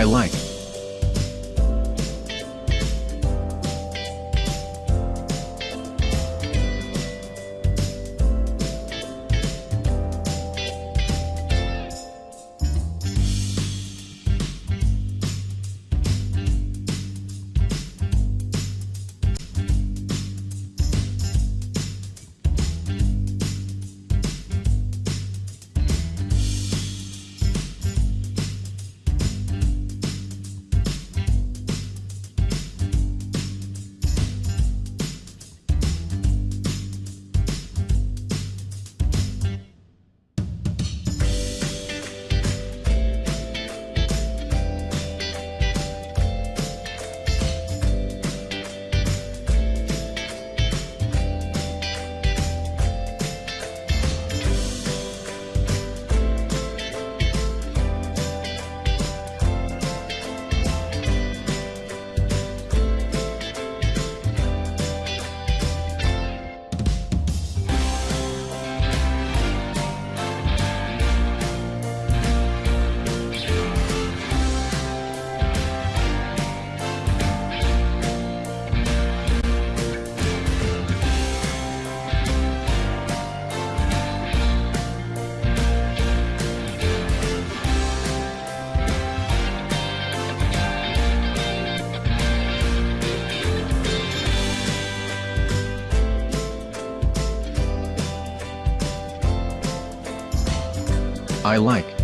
I like. I like.